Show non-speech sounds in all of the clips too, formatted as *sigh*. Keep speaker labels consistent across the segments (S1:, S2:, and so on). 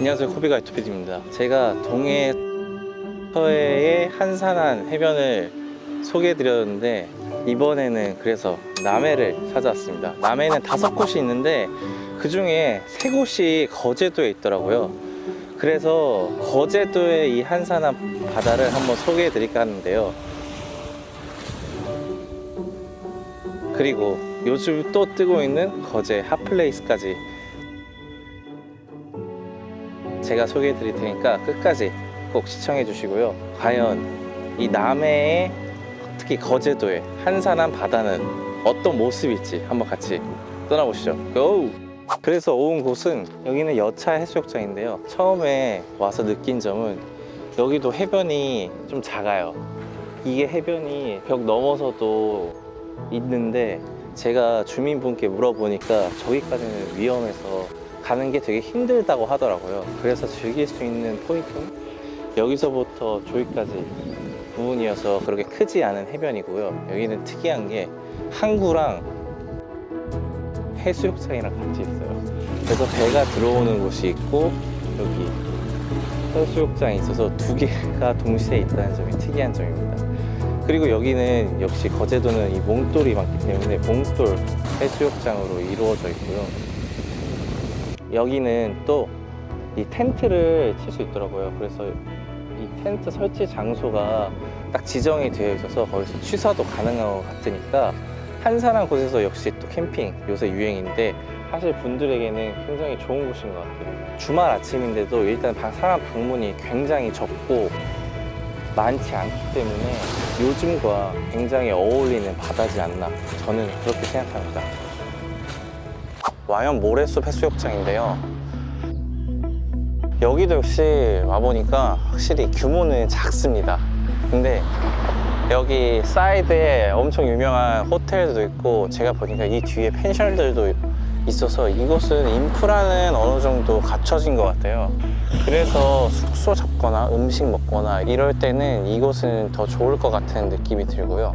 S1: 안녕하세요. 코비가 유튜피디입니다. 제가 동해 서해의 한산한 해변을 소개해 드렸는데 이번에는 그래서 남해를 찾아왔습니다. 남해는 다섯 곳이 있는데 그 중에 세 곳이 거제도에 있더라고요. 그래서 거제도의 이 한산한 바다를 한번 소개해 드릴까 하는데요. 그리고 요즘 또 뜨고 있는 거제 핫플레이스까지 제가 소개해 드릴 테니까 끝까지 꼭 시청해 주시고요. 과연 이 남해의 특히 거제도의 한산한 바다는 어떤 모습일지 한번 같이 떠나보시죠. 고! 그래서 온 곳은 여기는 여차 해수욕장인데요. 처음에 와서 느낀 점은 여기도 해변이 좀 작아요. 이게 해변이 벽 넘어서도 있는데 제가 주민분께 물어보니까 저기까지는 위험해서 가는 게 되게 힘들다고 하더라고요. 그래서 즐길 수 있는 포인트는 여기서부터 저기까지 부분이어서 그렇게 크지 않은 해변이고요. 여기는 특이한 게 항구랑 해수욕장이랑 같이 있어요. 그래서 배가 들어오는 곳이 있고 여기 해수욕장이 있어서 두 개가 동시에 있다는 점이 특이한 점입니다. 그리고 여기는 역시 거제도는 이 몽돌이 많기 때문에 몽돌 해수욕장으로 이루어져 있고요 여기는 또 이 텐트를 칠 수 있더라고요. 그래서 이 텐트 설치 장소가 딱 지정이 되어 있어서 거기서 취사도 가능한 것 같으니까 한산한 곳에서 역시 또 캠핑 요새 유행인데 사실 분들에게는 굉장히 좋은 곳인 것 같아요. 주말 아침인데도 일단 방- 사람 방문이 굉장히 적고 많지 않기 때문에 요즘과 굉장히 어울리는 바다지 않나 저는 그렇게 생각합니다 와연 모래숲 해수욕장인데요. 여기도 역시 와보니까 확실히 규모는 작습니다. 근데 여기 사이드에 엄청 유명한 호텔도 있고 제가 보니까 이 뒤에 펜션들도 있어서 이곳은 인프라는 어느 정도 갖춰진 것 같아요. 그래서 숙소 잡거나 음식 먹거나 이럴 때는 이곳은 더 좋을 것 같은 느낌이 들고요.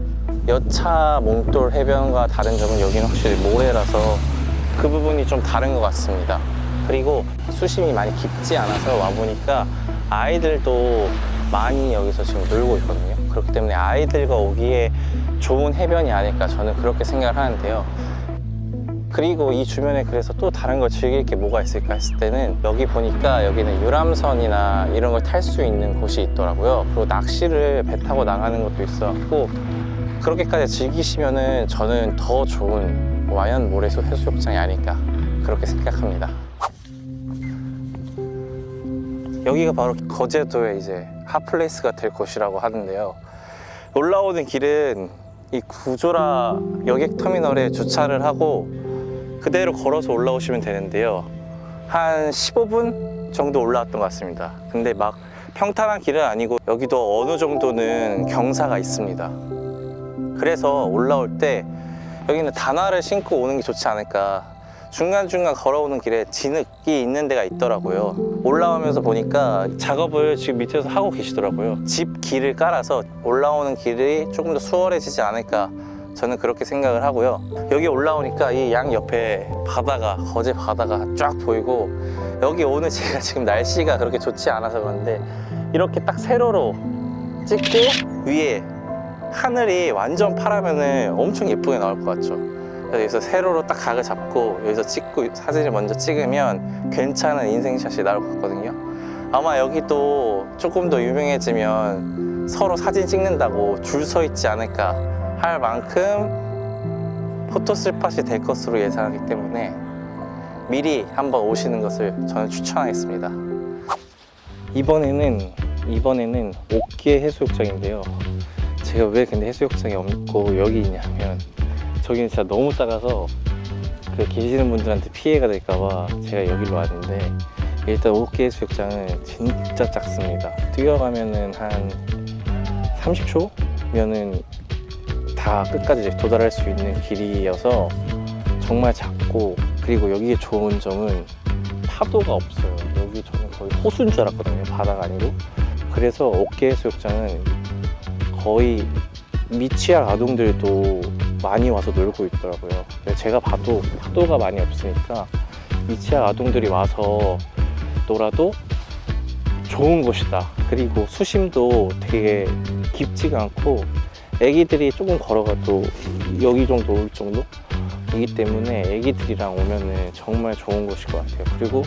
S1: 여차 몽돌 해변과 다른 점은 여기는 확실히 모래라서 그 부분이 좀 다른 것 같습니다. 그리고 수심이 많이 깊지 않아서 와보니까 아이들도 많이 여기서 지금 놀고 있거든요. 그렇기 때문에 아이들과 오기에 좋은 해변이 아닐까 저는 그렇게 생각을 하는데요. 그리고 이 주변에 그래서 또 다른 걸 즐길 게 뭐가 있을까 했을 때는 여기 보니까 여기는 유람선이나 이런 걸 탈 수 있는 곳이 있더라고요. 그리고 낚시를 배 타고 나가는 것도 있어갖고 그렇게까지 즐기시면은 저는 더 좋은 와현 모래숲 해수욕장이 아닐까 그렇게 생각합니다. 여기가 바로 거제도의 이제 hot place가 될 곳이라고 하는데요. 올라오는 길은 이 구조라 여객터미널에 주차를 하고 그대로 걸어서 올라오시면 되는데요. 한 15분 정도 올라왔던 것 같습니다. 근데 막 평탄한 길은 아니고 여기도 어느 정도는 경사가 있습니다. 그래서 올라올 때 여기는 단화를 신고 오는 게 좋지 않을까. 중간중간 걸어오는 길에 진흙이 있는 데가 있더라고요. 올라오면서 보니까 작업을 지금 밑에서 하고 계시더라고요. 집 길을 깔아서 올라오는 길이 조금 더 수월해지지 않을까 저는 그렇게 생각을 하고요. 여기 올라오니까 이 양 옆에 바다가 거제 바다가 쫙 보이고 여기 오늘 제가 지금 날씨가 그렇게 좋지 않아서 그런데 이렇게 딱 세로로 찍고 위에 하늘이 완전 파라면은 엄청 예쁘게 나올 것 같죠. 그래서 여기서 세로로 딱 각을 잡고 여기서 찍고 사진을 먼저 찍으면 괜찮은 인생샷이 나올 것 같거든요. 아마 여기도 조금 더 유명해지면 서로 사진 찍는다고 줄 서 있지 않을까 할 만큼 포토스팟이 될 것으로 예상하기 때문에 미리 한번 오시는 것을 저는 추천하겠습니다. 이번에는 이번에는 옥계 해수욕장인데요 제가 왜 근데 해수욕장이 없고 여기 있냐면 저기는 진짜 너무 작아서 그 계시는 분들한테 피해가 될까봐 제가 여기로 왔는데 일단 옥계 해수욕장은 진짜 작습니다. 뛰어가면은 한 30초면은 다 끝까지 도달할 수 있는 길이어서 정말 작고 그리고 여기에 좋은 점은 파도가 없어요. 여기 저는 거의 호수인 줄 알았거든요 바다가 아니고. 그래서 옥계 해수욕장은 거의 미취학 아동들도 많이 와서 놀고 있더라고요 제가 봐도 파도가 많이 없으니까 미취학 아동들이 와서 놀아도 좋은 곳이다. 그리고 수심도 되게 깊지가 않고 애기들이 조금 걸어가도 여기 정도 올 정도 이기 때문에 애기들이랑 오면은 정말 좋은 곳일 것 같아요. 그리고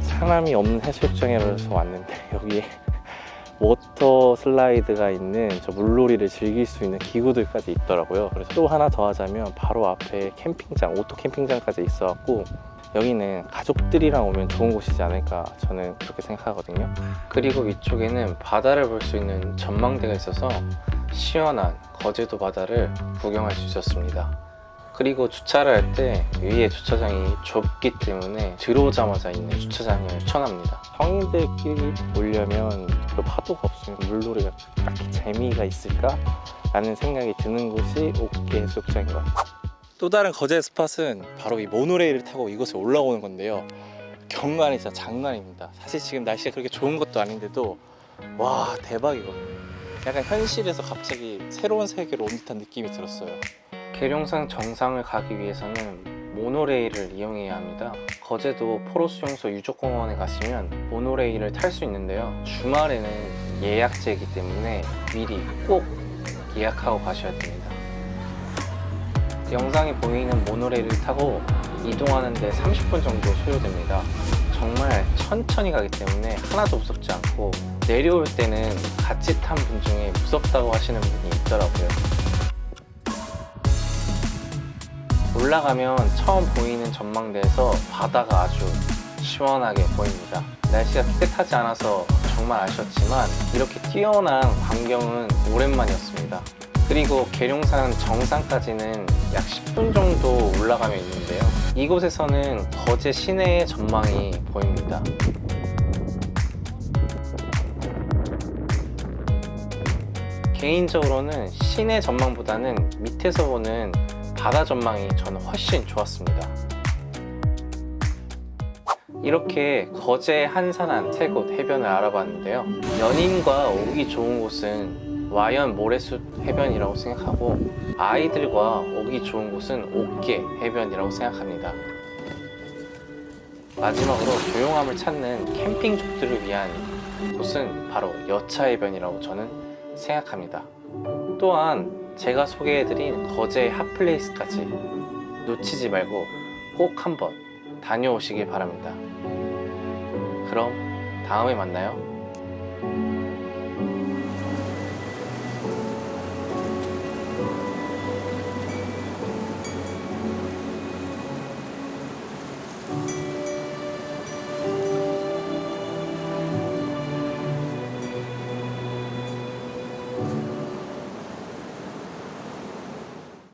S1: 사람이 없는 해수욕장이라서 왔는데 *laughs* 여기에 water slide가 있는 저 물놀이를 즐길 수 있는 기구들까지 있더라고요. 그래서 또 하나 더 하자면 바로 앞에 캠핑장, 오토 캠핑장까지 있어갖고 여기는 가족들이랑 오면 좋은 곳이지 않을까 저는 그렇게 생각하거든요. 그리고 위쪽에는 바다를 볼 수 있는 전망대가 있어서 시원한 거제도 바다를 구경할 수 있었습니다. 그리고 주차를 할 때 위에 주차장이 좁기 때문에 들어오자마자 있는 주차장을 추천합니다. 성인들끼리 오려면 그 파도가 없으면 물놀이가 딱히 재미가 있을까? 라는 생각이 드는 곳이 옥계 해수욕장인 것 같아요. 또 다른 거제 스팟은 바로 이 모노레일을 타고 이곳에 올라오는 건데요. 경관이 진짜 장난입니다. 사실 지금 날씨가 그렇게 좋은 것도 아닌데도 와 대박이거든요. 약간 현실에서 갑자기 새로운 세계로 온 듯한 느낌이 들었어요. 계룡산 정상을 가기 위해서는 모노레일을 이용해야 합니다. 거제도 포로수용소 유적공원에 가시면 모노레일을 탈 수 있는데요. 주말에는 예약제이기 때문에 미리 꼭 예약하고 가셔야 됩니다. 영상에 보이는 모노레일을 타고 이동하는데 30분 정도 소요됩니다. 정말 천천히 가기 때문에 하나도 무섭지 않고 내려올 때는 같이 탄 분 중에 무섭다고 하시는 분이 있더라고요. 올라가면 처음 보이는 전망대에서 바다가 아주 시원하게 보입니다. 날씨가 깨끗하지 않아서 정말 아쉬웠지만 이렇게 뛰어난 광경은 오랜만이었습니다. 그리고 계룡산 정상까지는 약 10분 정도 올라가면 있는데요. 이곳에서는 거제 시내의 전망이 보입니다. 개인적으로는 시내 전망보다는 밑에서 보는 바다 전망이 저는 훨씬 좋았습니다. 이렇게 거제 한산한 세 곳 해변을 알아봤는데요. 연인과 오기 좋은 곳은 와연 모래숲 해변이라고 생각하고 아이들과 오기 좋은 곳은 옥계 해변이라고 생각합니다. 마지막으로 조용함을 찾는 캠핑족들을 위한 곳은 바로 여차해변이라고 저는 생각합니다. 또한 제가 소개해드린 거제 핫플레이스까지 놓치지 말고 꼭 한번 다녀오시길 바랍니다. 그럼 다음에 만나요.